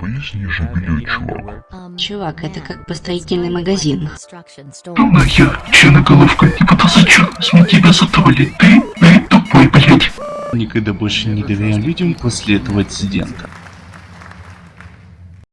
Поясни же мне, чувак. Чувак, это как бы строительный магазин. Ну нахер, черноголовка, типа не пытался зачем? С тебя затроллить, ты, ты тупой, блядь. Никогда больше не доверяю людям после этого инцидента.